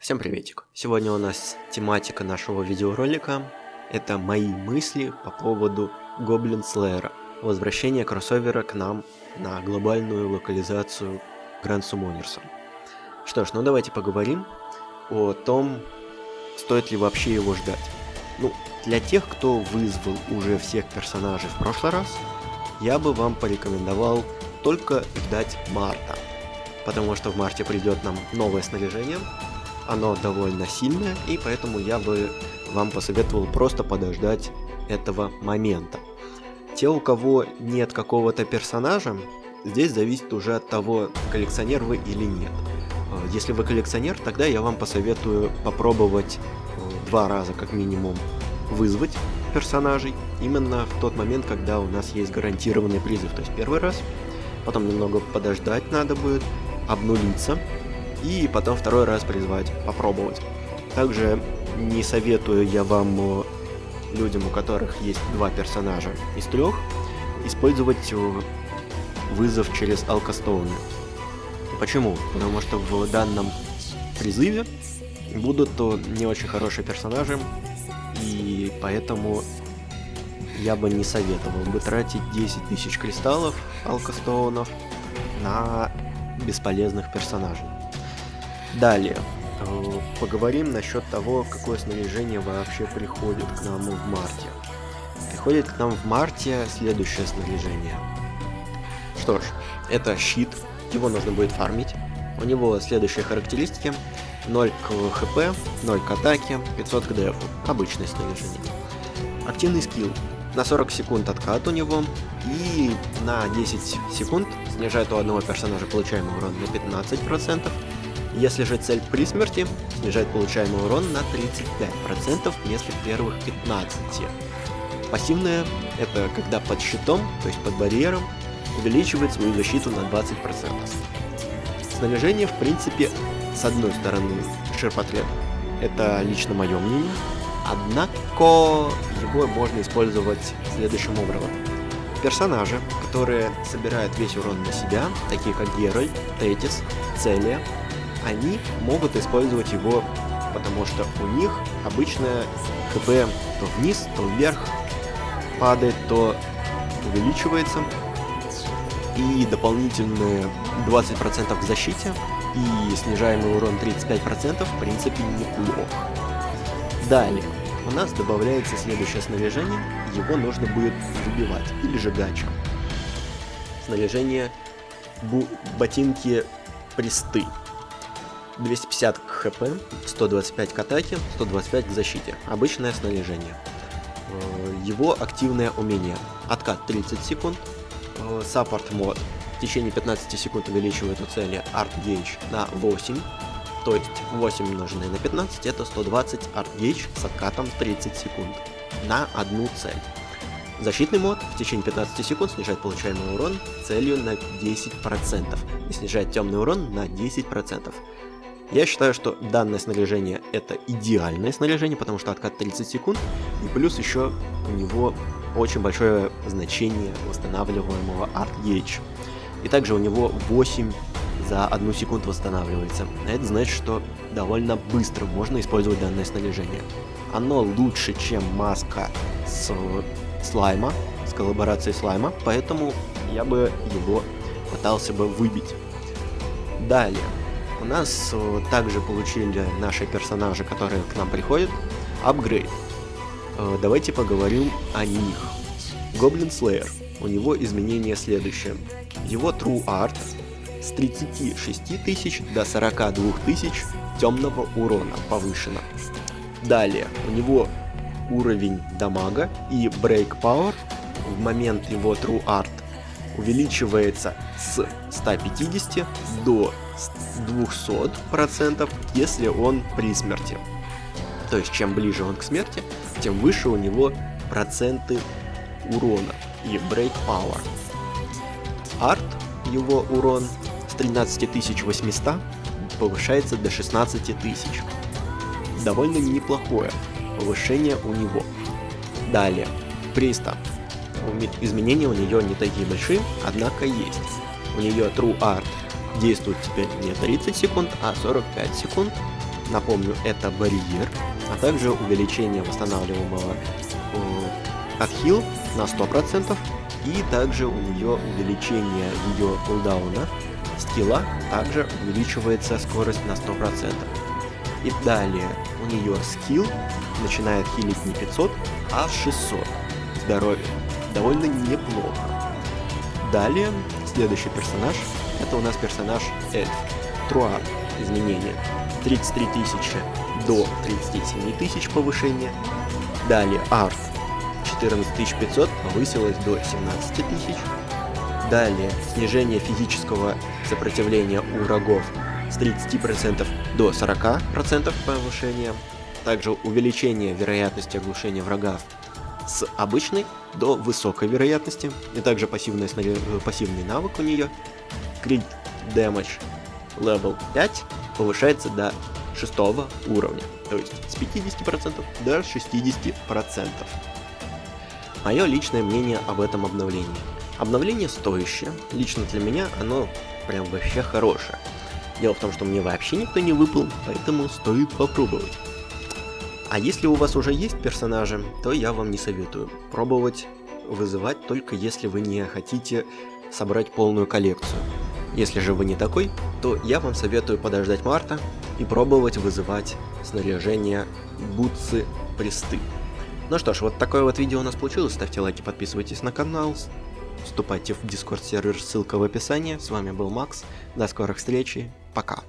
Всем приветик! Сегодня у нас тематика нашего видеоролика это мои мысли по поводу Гоблин Slayer, возвращение кроссовера к нам на глобальную локализацию Grand Summoners. Что ж, ну давайте поговорим о том, стоит ли вообще его ждать. Ну, для тех, кто вызвал уже всех персонажей в прошлый раз, я бы вам порекомендовал только ждать марта. Потому что в марте придет нам новое снаряжение, оно довольно сильное, и поэтому я бы вам посоветовал просто подождать этого момента. Те, у кого нет какого-то персонажа, здесь зависит уже от того, коллекционер вы или нет. А, если вы коллекционер, тогда я вам посоветую попробовать э, два раза как минимум вызвать персонажей именно в тот момент, когда у нас есть гарантированный призыв. То есть первый раз, потом немного подождать надо будет, обнулиться, и потом второй раз призвать, попробовать. Также не советую я вам, э, людям, у которых есть два персонажа из трех, использовать э, вызов через Алкостоуны. Почему? Потому что в данном призыве будут то не очень хорошие персонажи, и поэтому я бы не советовал бы тратить 10 тысяч кристаллов алкостоунов на бесполезных персонажей. Далее, э, поговорим насчет того, какое снаряжение вообще приходит к нам в марте. Приходит к нам в марте следующее снаряжение. Что ж, это щит, его нужно будет фармить. У него следующие характеристики. 0 к хп, 0 к атаке, 500 к дефу. Обычное снаряжение. Активный скилл. На 40 секунд откат у него и на 10 секунд снижает у одного персонажа получаемый урон на 15%, если же цель при смерти, снижает получаемый урон на 35% вместо первых 15. Пассивная – это когда под щитом, то есть под барьером, увеличивает свою защиту на 20%. Снаряжение, в принципе, с одной стороны, ширпотреб. Это лично мое мнение. Однако его можно использовать следующим образом. Персонажи, которые собирают весь урон на себя, такие как Геральт, Тетис, Целия, они могут использовать его, потому что у них обычно ХП то вниз, то вверх падает, то увеличивается. И дополнительные 20% в защите и снижаемый урон 35% в принципе неплохо. Далее, у нас добавляется следующее снаряжение, его нужно будет выбивать, или же гачка. Снаряжение ботинки присты. 250 к хп, 125 к атаке, 125 к защите. Обычное снаряжение. Э, его активное умение. Откат 30 секунд. Э, саппорт мод. В течение 15 секунд увеличивает у цели Art Gauge на 8. То есть 8 умноженное на 15 это 120 Art Gauge с откатом 30 секунд на одну цель. Защитный мод в течение 15 секунд снижает получаемый урон целью на 10% и снижает темный урон на 10%. Я считаю, что данное снаряжение это идеальное снаряжение, потому что откат 30 секунд, и плюс еще у него очень большое значение восстанавливаемого Art Gauge. И также у него 8 за одну секунду восстанавливается. Это значит, что довольно быстро можно использовать данное снаряжение. Оно лучше, чем маска с слайма, с коллаборацией слайма, поэтому я бы его пытался бы выбить. Далее, у нас э, также получили наши персонажи, которые к нам приходят, апгрейд. Э, давайте поговорим о них. Гоблин Slayer. У него изменение следующее. Его True Art с 36 тысяч до 42 тысяч темного урона повышено. Далее, у него уровень дамага и Break Power в момент его True Art увеличивается с 150 до 200%, если он при смерти. То есть, чем ближе он к смерти, тем выше у него проценты урона и Break Power. Арт, его урон с 13800 повышается до 16000. Довольно неплохое повышение у него. Далее, Приста. Изменения у нее не такие большие, однако есть. У нее True Art действует теперь не 30 секунд, а 45 секунд. напомню, это барьер, а также увеличение восстанавливаемого э, отхил на 100%, и также у нее увеличение ее кулдауна скилла, также увеличивается скорость на 100%. И далее у нее скилл начинает хилить не 500, а 600 здоровья. Довольно неплохо. Далее, следующий персонаж, это у нас персонаж Эльф. Труа. Изменения. 33 тысячи до 37 тысяч повышения. Далее Арф. 14500 повысилось до 17 тысяч. Далее снижение физического сопротивления у врагов с 30% до 40% повышения. Также увеличение вероятности оглушения врага с обычной до высокой вероятности. И также пассивный, пассивный навык у нее. Crit Damage Level 5 повышается до 6 уровня. То есть с 50% до 60%. Мое личное мнение об этом обновлении. Обновление стоящее, лично для меня оно прям вообще хорошее. Дело в том, что мне вообще никто не выпал, поэтому стоит попробовать. А если у вас уже есть персонажи, то я вам не советую. Пробовать вызывать только если вы не хотите собрать полную коллекцию. Если же вы не такой, то я вам советую подождать марта и пробовать вызывать снаряжение бутсы присты. Ну что ж, вот такое вот видео у нас получилось. Ставьте лайки, подписывайтесь на канал, вступайте в дискорд сервер, ссылка в описании. С вами был Макс, до скорых встреч, пока.